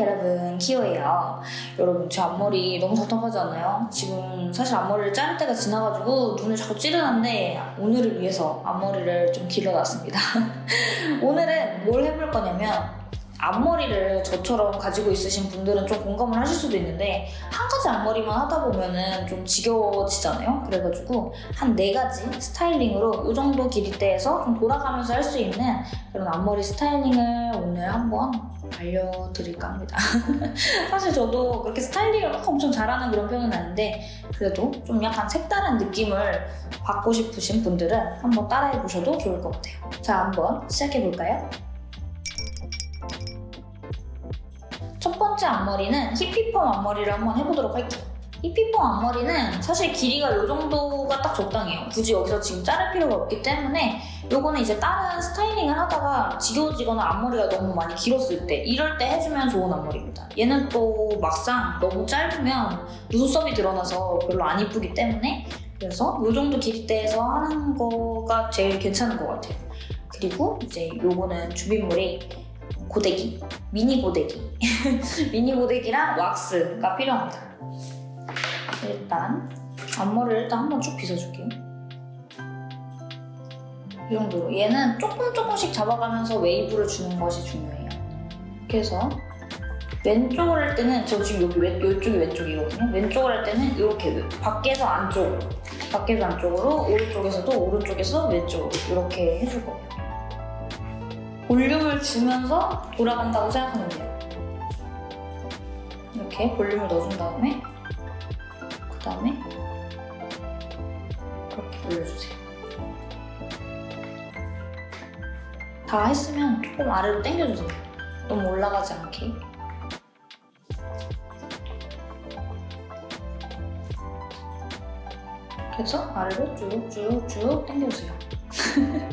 여러분 키오예요 여러분 제 앞머리 너무 답답하지 않나요? 지금 사실 앞머리를 자를 때가 지나가지고 눈을 자꾸 찌르는데 오늘을 위해서 앞머리를 좀 길러놨습니다 오늘은 뭘 해볼 거냐면 앞머리를 저처럼 가지고 있으신 분들은 좀 공감을 하실 수도 있는데 한 가지 앞머리만 하다 보면은 좀 지겨워지잖아요 그래가지고 한 네 가지 스타일링으로 이 정도 길이대에서 좀 돌아가면서 할 수 있는 그런 앞머리 스타일링을 오늘 한번 알려드릴까 합니다. 사실 저도 그렇게 스타일링을 막 엄청 잘하는 그런 편은 아닌데 그래도 좀 약간 색다른 느낌을 받고 싶으신 분들은 한번 따라해 보셔도 좋을 것 같아요. 자, 한번 시작해 볼까요? 첫 번째 앞머리는 히피펌 앞머리를 한번 해보도록 할게요. 히피펌 앞머리는 사실 길이가 이 정도가 딱 적당해요. 굳이 여기서 지금 자를 필요가 없기 때문에 요거는 이제 다른 스타일링을 하다가 지겨워지거나 앞머리가 너무 많이 길었을 때 이럴 때 해주면 좋은 앞머리입니다. 얘는 또 막상 너무 짧으면 눈썹이 드러나서 별로 안 이쁘기 때문에 그래서 이 정도 길이대에서 하는 거가 제일 괜찮은 것 같아요. 그리고 이제 요거는 주빗물이 고데기, 미니 고데기 미니 고데기랑 왁스가 필요합니다. 일단 앞머리를 일단 한번 쭉 빗어줄게요. 이 정도로 얘는 조금 조금씩 잡아가면서 웨이브를 주는 것이 중요해요. 그래서 왼쪽을 할 때는 저 지금 여기 왼, 이쪽이 왼쪽이거든요. 왼쪽을 할 때는 이렇게 밖에서 안쪽으로 밖에서 안쪽으로 오른쪽에서도 오른쪽에서 왼쪽으로 이렇게 해줄 거예요. 볼륨을 주면서 돌아간다고 생각하면 돼요. 이렇게 볼륨을 넣어준 다음에 그 다음에 이렇게 올려주세요. 다 했으면 조금 아래로 당겨주세요. 너무 올라가지 않게. 그래서 아래로 쭉쭉쭉 당겨주세요.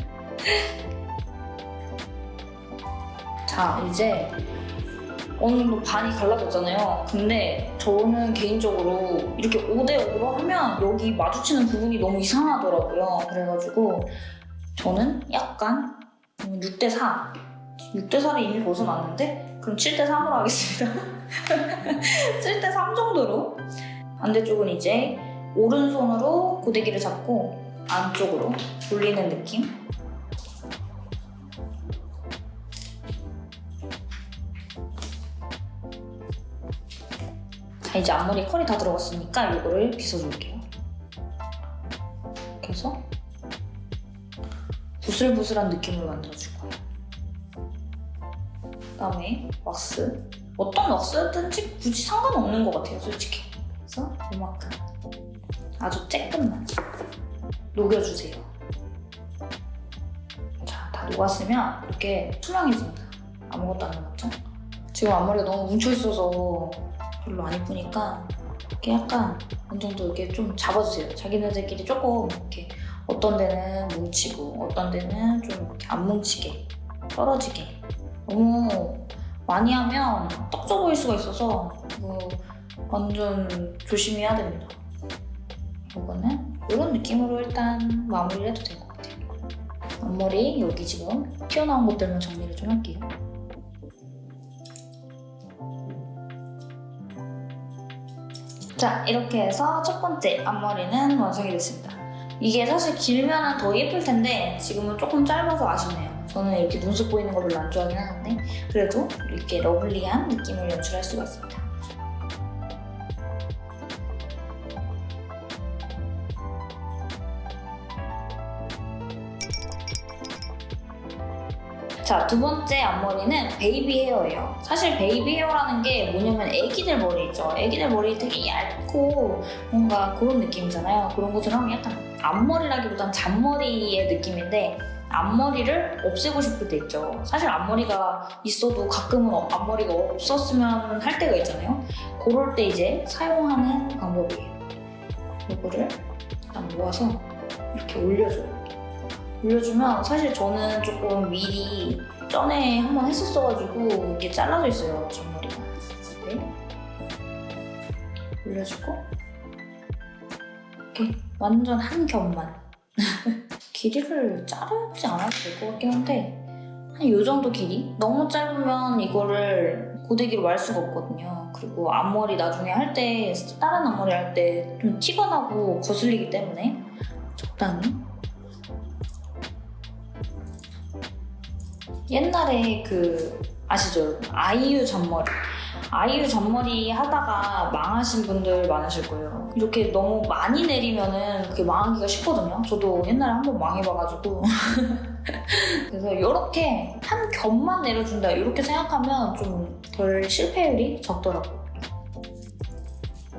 자, 이제 어느 정도 반이 갈라졌잖아요. 근데 저는 개인적으로 이렇게 5대5로 하면 여기 마주치는 부분이 너무 이상하더라고요. 그래가지고 저는 약간 6대4 6대4를 이미 벗어났는데 그럼 7대3으로 하겠습니다. 7대3 정도로 반대쪽은 이제 오른손으로 고데기를 잡고 안쪽으로 돌리는 느낌 이제 앞머리에 컬이 다 들어갔으니까 이거를 빗어줄게요. 이렇게 해서 부슬부슬한 느낌으로 만들어줄 거예요. 그 다음에 왁스. 어떤 왁스든지 굳이 상관없는 것 같아요 솔직히. 그래서 이만큼. 아주 쬐끔만 녹여주세요. 자, 다 녹았으면 이렇게 투명해집니다. 아무것도 안 남았죠? 지금 앞머리가 너무 뭉쳐있어서 별로 안 이쁘니까 이렇게 약간 어느 정도 이렇게 좀 잡아주세요. 자기네들끼리 조금 이렇게 어떤 데는 뭉치고 어떤 데는 좀 이렇게 안 뭉치게 떨어지게 너무 많이 하면 떡져 보일 수가 있어서 뭐 완전 조심해야 됩니다. 이거는 이런 느낌으로 일단 마무리를 해도 될 것 같아요. 앞머리 여기 지금 튀어나온 것들만 정리를 좀 할게요. 자 이렇게 해서 첫 번째 앞머리는 완성이 됐습니다. 이게 사실 길면 더 예쁠 텐데 지금은 조금 짧아서 아쉽네요. 저는 이렇게 눈썹 보이는 거 별로 안 좋아하긴 하는데 그래도 이렇게 lovely한 느낌을 연출할 수가 있습니다. 자, 두 번째 앞머리는 베이비 헤어예요. 사실 baby hair라는 게 뭐냐면 애기들 머리 있죠. 애기들 머리 되게 얇고 뭔가 그런 느낌이잖아요. 그런 것처럼 약간 앞머리라기보단 잔머리의 느낌인데 앞머리를 없애고 싶을 때 있죠. 사실 앞머리가 있어도 가끔은 앞머리가 없었으면 할 때가 있잖아요. 그럴 때 이제 사용하는 방법이에요. 이거를 일단 모아서 이렇게 올려줘요. 올려주면 사실 저는 조금 미리 전에 한번 했었어가지고 이게 잘라져 있어요 전머리가 네. 올려주고 이렇게 완전 한 겹만 길이를 자르지 않아도 될 것 같긴 한데 한 이 정도 길이? 너무 짧으면 이거를 고데기로 말 수가 없거든요. 그리고 앞머리 나중에 할 때 다른 앞머리 할 때 좀 티가 나고 거슬리기 때문에 적당히 옛날에 그 아시죠? 아이유 잔머리. 아이유 잔머리 하다가 망하신 분들 많으실 거예요. 이렇게 너무 많이 내리면은 그게 망하기가 쉽거든요. 저도 옛날에 한 번 망해봐가지고. 그래서 이렇게 한 겹만 내려준다 이렇게 생각하면 좀 덜 실패율이 적더라고요.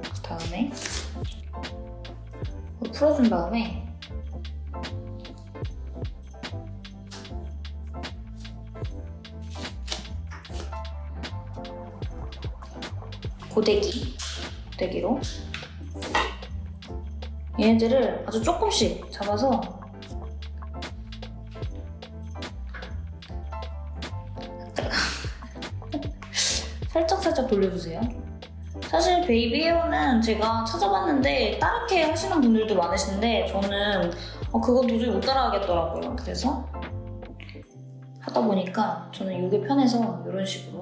그 다음에 풀어준 다음에 고데기 고데기로 얘네들을 아주 조금씩 잡아서 살짝 살짝 돌려주세요. 사실 베이비 헤어는 제가 찾아봤는데 따르게 하시는 분들도 많으신데 저는 어, 그건 도저히 못 따라하겠더라고요. 그래서 하다 보니까 저는 이게 편해서 이런 식으로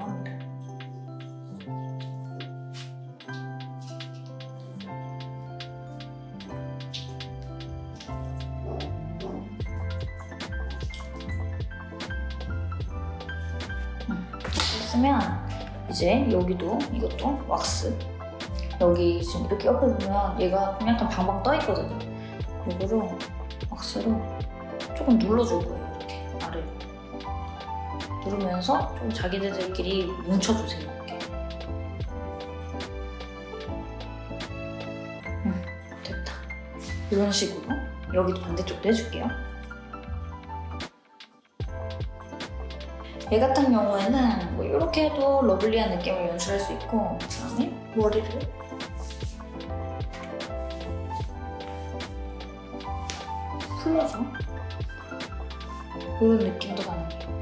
했으면 이제 여기도 이것도 왁스. 여기 지금 이렇게 옆에 보면 얘가 좀 약간 방방 떠 있거든요. 이거로 왁스로 조금 눌러줄 거예요 이렇게 아래로. 누르면서 좀 자기들끼리 뭉쳐주세요 이렇게. 음, 됐다. 이런 식으로 여기도 반대쪽도 해줄게요 얘 같은 경우에는 뭐 이렇게 해도 러블리한 느낌을 연출할 수 있고 그다음에 머리를 풀어서 이런 느낌도 가능해요.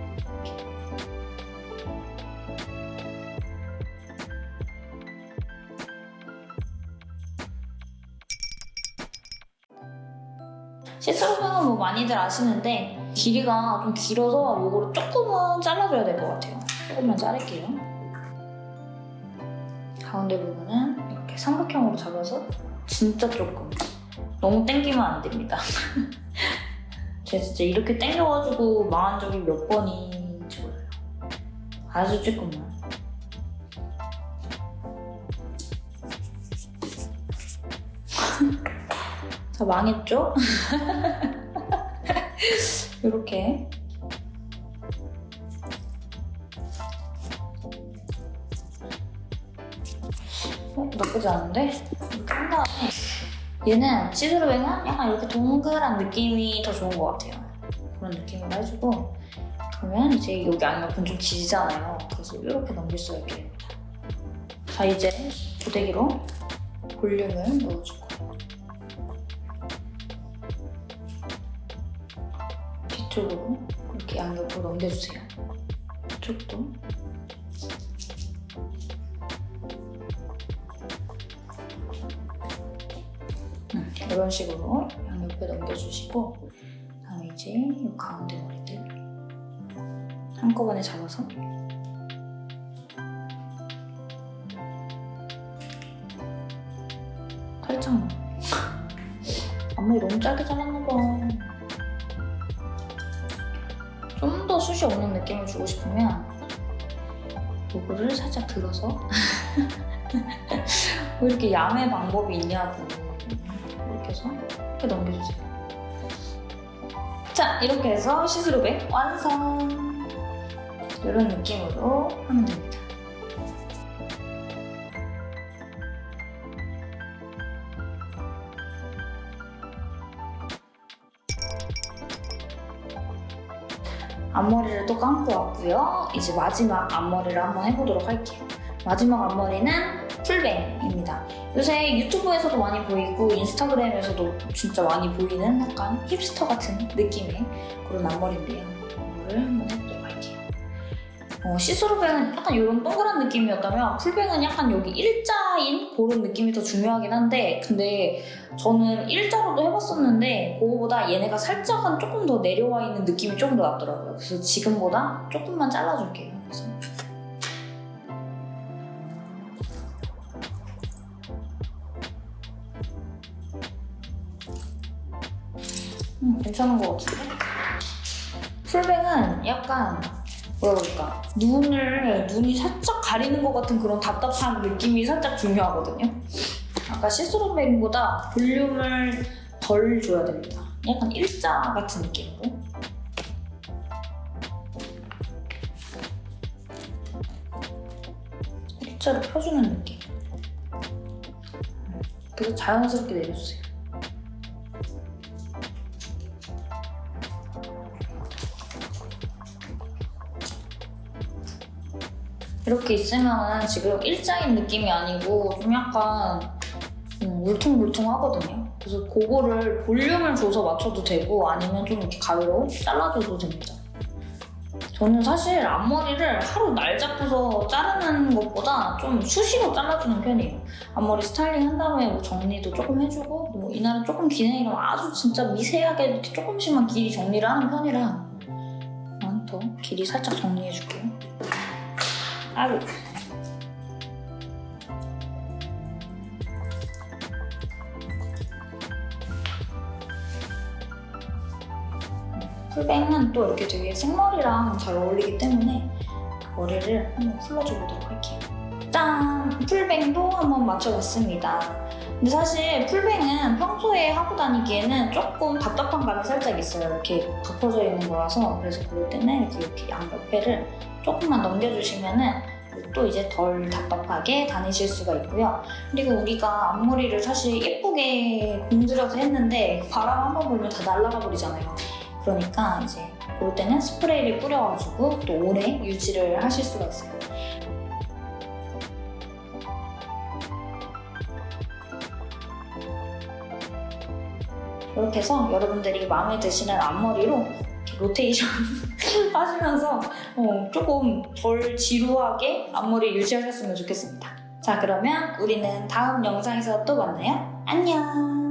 시스루는 뭐 많이들 아시는데 길이가 좀 길어서 이거를 조금은 잘라줘야 될 것 같아요. 조금만 자를게요. 가운데 부분은 이렇게 삼각형으로 잡아서 진짜 조금 너무 땡기면 안 됩니다. 제가 진짜 이렇게 땡겨가지고 망한 적이 몇 번인지 몰라요. 아주 조금만. 자 망했죠? 이렇게. 어, 나쁘지 않은데? 이렇게 한 다음에 얘는 시스루뱅은 약간 이렇게 동그란 느낌이 더 좋은 것 같아요. 그런 느낌으로 해주고 그러면 이제 여기 안옆은 좀 길잖아요. 그래서 이렇게 넘길 수가 있게 됩니다. 자 이제 고데기로 볼륨을 넣어주고 뒤쪽으로 이렇게 양옆으로 넘겨주세요. 이쪽도. 음, 이런 식으로 양옆에 넘겨주시고 다음에 이제 이 가운데 머리들 한꺼번에 잡아서 살짝만 앞머리 너무 짧게 잘랐나봐 숱이 없는 느낌을 주고 싶으면 이거를 살짝 들어서 왜 이렇게 야매 방법이 있냐고 이렇게 해서 이렇게 넘겨주세요. 자 이렇게 해서 see-through bang 완성! 이런 느낌으로 하면 됩니다 앞머리를 또 감고 왔고요. 이제 마지막 앞머리를 한번 해보도록 할게요. 마지막 앞머리는 full bang입니다. 요새 유튜브에서도 많이 보이고 인스타그램에서도 진짜 많이 보이는 약간 힙스터 같은 느낌의 그런 앞머리인데요. 이거를 한번 할게요. 어, see-through bang은 약간 이런 동그란 느낌이었다면 full bang은 약간 여기 일자인 그런 느낌이 더 중요하긴 한데 근데 저는 일자로도 해봤었는데 그거보다 얘네가 살짝은 조금 더 내려와 있는 느낌이 조금 더 낫더라고요. 그래서 지금보다 조금만 잘라줄게요. 그래서. 음, 괜찮은 것 같은데? 풀뱅은 약간 뭐라 그럴까 눈을 눈이 살짝 가리는 것 같은 그런 답답한 느낌이 살짝 중요하거든요. 아까 시스루뱅보다 볼륨을 덜 줘야 됩니다. 약간 일자 같은 느낌으로. 일자로 펴주는 느낌. 그래서 자연스럽게 내려주세요. 이렇게 있으면 지금 일자인 느낌이 아니고 좀 약간 음, 울퉁불퉁하거든요. 그래서 그거를 볼륨을 줘서 맞춰도 되고 아니면 좀 이렇게 가위로 잘라줘도 됩니다. 저는 사실 앞머리를 하루 날 잡고서 자르는 것보다 좀 수시로 잘라주는 편이에요. 앞머리 스타일링 한 다음에 뭐 정리도 조금 해주고 뭐 이날은 조금 기네 이러면 아주 진짜 미세하게 이렇게 조금씩만 길이 정리를 하는 편이라 난더 길이 살짝 정리해줄게요. 아이고 풀뱅은 또 이렇게 되게 생머리랑 잘 어울리기 때문에 머리를 한번 풀러줘 보도록 할게요. 짠! 풀뱅도 한번 맞춰봤습니다. 근데 사실 풀뱅은 평소에 하고 다니기에는 조금 답답한 감이 살짝 있어요. 이렇게 덮어져 있는 거라서 그래서 그럴 때는 이렇게, 이렇게 양 옆에를 조금만 넘겨주시면은 또 이제 덜 답답하게 다니실 수가 있고요. 그리고 우리가 앞머리를 사실 예쁘게 공들여서 했는데 바람 한 번 불면 다 날아가 버리잖아요. 그러니까 이제 그럴 때는 스프레이를 뿌려가지고 또 오래 유지를 하실 수가 있어요. 이렇게 해서 여러분들이 마음에 드시는 앞머리로 로테이션 하시면서 어, 조금 덜 지루하게 앞머리 유지하셨으면 좋겠습니다. 자 그러면 우리는 다음 영상에서 또 만나요. 안녕!